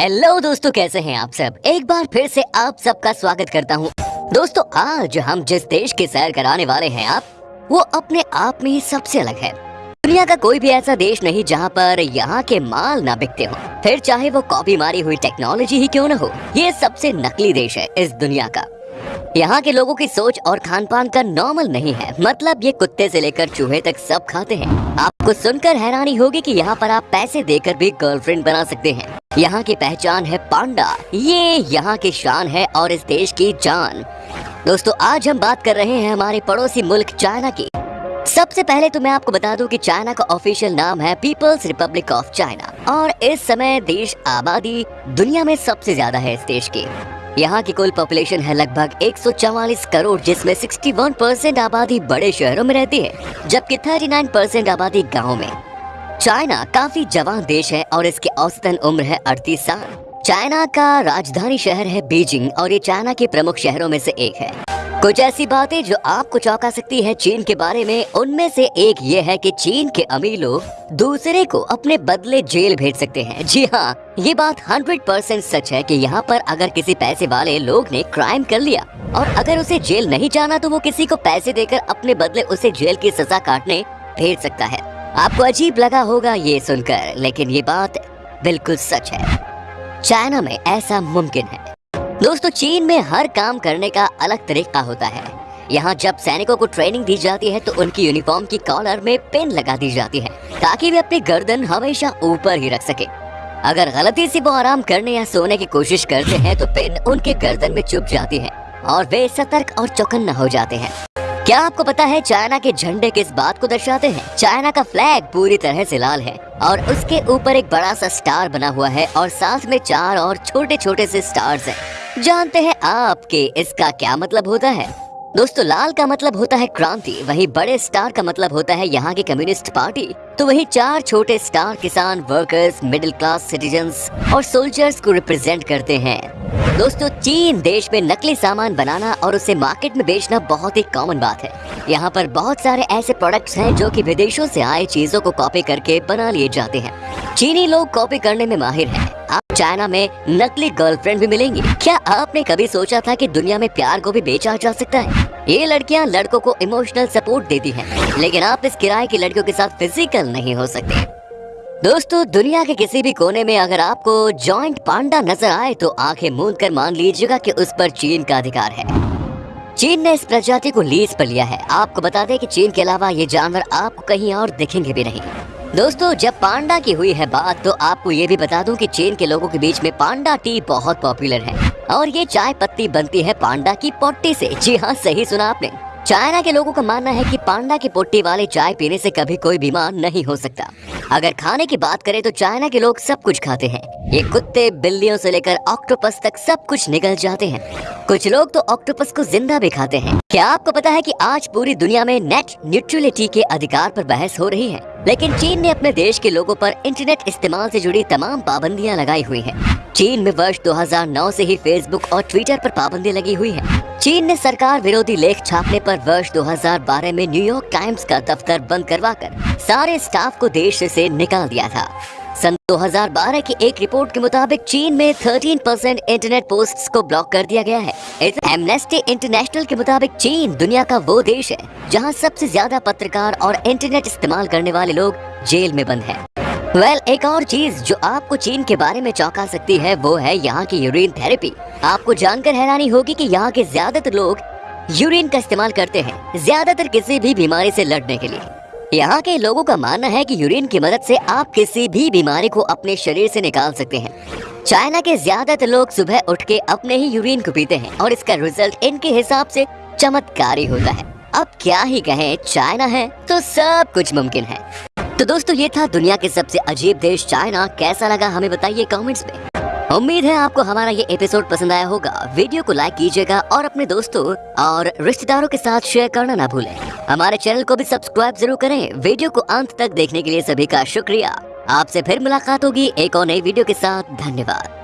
Hello दोस्तों, कैसे हैं आप सब? एक बार फिर से आप सबका स्वागत करता हूँ। दोस्तों, आज हम जिस देश की सैर कराने वाले हैं आप, वो अपने आप में ही सबसे अलग है। दुनिया का कोई भी ऐसा देश नहीं जहाँ पर यहाँ के माल ना बिकते हो। फिर चाहे वो कॉपी मारी हुई टेक्नोलॉजी ही क्यों न हो, ये सबसे नकली देश है इस दुनिया का। यहाँ के लोगों की सोच और खान पान का नॉर्मल नहीं है मतलब ये कुत्ते से लेकर चूहे तक सब खाते हैं। आपको सुनकर हैरानी होगी कि यहाँ पर आप पैसे देकर भी गर्लफ्रेंड बना सकते हैं। यहाँ की पहचान है पांडा। ये यहाँ की शान है और इस देश की जान। दोस्तों, आज हम बात कर रहे हैं हमारे पड़ोसी मुल्क चाइना की। सबसे पहले तो मैं आपको बता दूँ कि चाइना का ऑफिशियल नाम है पीपल्स रिपब्लिक ऑफ़ चाइना। और इस समय देश आबादी दुनिया में सबसे ज़्यादा है इस देश की। यहाँ की कुल पॉपुलेशन है लगभग 144 करोड़, जिसमें 61 परसेंट आबादी बड़े शहरों में रहती है, जबकि 39 परसेंट आबादी गाँव में। चाइना काफ़ी जवान देश है और इसकी औसतन उम्र है अड़तीस साल। चाइना का राजधानी शहर है बीजिंग और ये चाइना के प्रमुख शहरों में से एक है। कुछ ऐसी बातें जो आपको चौंका सकती है चीन के बारे में, उनमें से एक ये है कि चीन के अमीर लोग दूसरे को अपने बदले जेल भेज सकते हैं। जी हाँ ये बात 100 परसेंट सच है कि यहाँ पर अगर किसी पैसे वाले लोग ने क्राइम कर लिया और अगर उसे जेल नहीं जाना तो वो किसी को पैसे देकर अपने बदले उसे जेल की सजा काटने भेज सकता है। आपको अजीब लगा होगा ये सुनकर, लेकिन ये बात बिल्कुल सच है। चाइना में ऐसा मुमकिन है। दोस्तों, चीन में हर काम करने का अलग तरीका होता है। यहाँ जब सैनिकों को ट्रेनिंग दी जाती है तो उनकी यूनिफॉर्म की कॉलर में पिन लगा दी जाती है, ताकि वे अपनी गर्दन हमेशा ऊपर ही रख सके। अगर गलती से वो आराम करने या सोने की कोशिश करते हैं तो पिन उनके गर्दन में चुप जाती है, और वे सतर्क और चौकन्ना हो जाते हैं। क्या आपको पता है चाइना के झंडे किस बात को दर्शाते हैं? चाइना का फ्लैग पूरी तरह से लाल है और उसके ऊपर एक बड़ा सा स्टार बना हुआ है और साथ में चार और छोटे छोटे से स्टार्स हैं। जानते हैं आपके इसका क्या मतलब होता है? दोस्तों, लाल का मतलब होता है क्रांति, वही बड़े स्टार का मतलब होता है यहाँ की कम्युनिस्ट पार्टी तो वही चार छोटे स्टार किसान वर्कर्स मिडिल क्लास सिटीजन और सोल्जर्स को रिप्रेजेंट करते हैं। दोस्तों चीन देश में नकली सामान बनाना और उसे मार्केट में बेचना बहुत ही कॉमन बात है। यहाँ पर बहुत सारे ऐसे प्रोडक्ट्स हैं जो कि विदेशों से आए चीज़ों को कॉपी करके बना लिए जाते हैं। चीनी लोग कॉपी करने में माहिर हैं। आप चाइना में नकली गर्लफ्रेंड भी मिलेंगी। क्या आपने कभी सोचा था कि दुनिया में प्यार को भी बेचा जा सकता है? ये लड़कियाँ लड़कों को इमोशनल सपोर्ट देती हैं, लेकिन आप इस किराए की लड़कियों के साथ फ़िज़िकल नहीं हो सकते। दोस्तों, दुनिया के किसी भी कोने में अगर आपको जॉइंट पांडा नज़र आए तो आँखें मूंद कर मान लीजिएगा कि उस पर चीन का अधिकार है। चीन ने इस प्रजाति को लीज पर लिया है। आपको बता दें कि चीन के अलावा ये जानवर आपको कहीं और दिखेंगे भी नहीं। दोस्तों, जब पांडा की हुई है बात तो आपको ये भी बता दूँ कि चीन के लोगों के बीच में पांडा टी बहुत पॉपुलर है। और ये चाय पत्ती बनती है पांडा की पोट्टी से। जी हाँ सही सुना आपने। चाइना के लोगों का मानना है कि पांडा की पोटी वाले चाय पीने से कभी कोई बीमार नहीं हो सकता। अगर खाने की बात करें तो चाइना के लोग सब कुछ खाते हैं। ये कुत्ते, बिल्लियों से लेकर ऑक्टोपस तक सब कुछ निकल जाते हैं। कुछ लोग तो ऑक्टोपस को ज़िंदा भी खाते हैं। क्या आपको पता है कि आज पूरी दुनिया में नेट न्यूट्रलिटी के अधिकार पर बहस हो रही है? लेकिन चीन ने अपने देश के लोगों पर इंटरनेट इस्तेमाल से जुड़ी तमाम पाबंदियाँ लगाई हुई हैं। चीन में वर्ष 2009 से ही फेसबुक और ट्विटर पर पाबंदी लगी हुई है। चीन ने सरकार विरोधी लेख छापने पर वर्ष 2012 में न्यूयॉर्क टाइम्स का दफ्तर बंद करवा कर सारे स्टाफ को देश से निकाल दिया था। सन 2012 की एक रिपोर्ट के मुताबिक चीन में 13 परसेंट इंटरनेट पोस्ट्स को ब्लॉक कर दिया गया है। एमनेस्टी इंटरनेशनल के मुताबिक चीन दुनिया का वो देश है जहाँ सबसे ज़्यादा पत्रकार और इंटरनेट इस्तेमाल करने वाले लोग जेल में बंद हैं। वेल well, एक और चीज़ जो आपको चीन के बारे में चौंका सकती है वो है यहाँ की यूरिन थेरेपी आपको जानकर हैरानी होगी कि यहाँ के ज़्यादातर लोग यूरिन का इस्तेमाल करते हैं ज़्यादातर किसी भी बीमारी से लड़ने के लिए। यहाँ के लोगों का मानना है कि यूरिन की मदद से आप किसी भी बीमारी को अपने शरीर से निकाल सकते हैं। चाइना के ज़्यादातर लोग सुबह उठ के अपने ही यूरिन को पीते हैं और इसका रिज़ल्ट इनके हिसाब से चमत्कारी होता है। अब क्या ही कहें, चाइना है तो सब कुछ मुमकिन है। तो दोस्तों, ये था दुनिया के सबसे अजीब देश, चाइना। कैसा लगा हमें बताइए कमेंट्स में। उम्मीद है आपको हमारा ये एपिसोड पसंद आया होगा। वीडियो को लाइक कीजिएगा और अपने दोस्तों और रिश्तेदारों के साथ शेयर करना ना भूलें। हमारे चैनल को भी सब्सक्राइब ज़रूर करें। वीडियो को अंत तक देखने के लिए सभी का शुक्रिया। आपसे फिर मुलाकात होगी एक और नई वीडियो के साथ। धन्यवाद।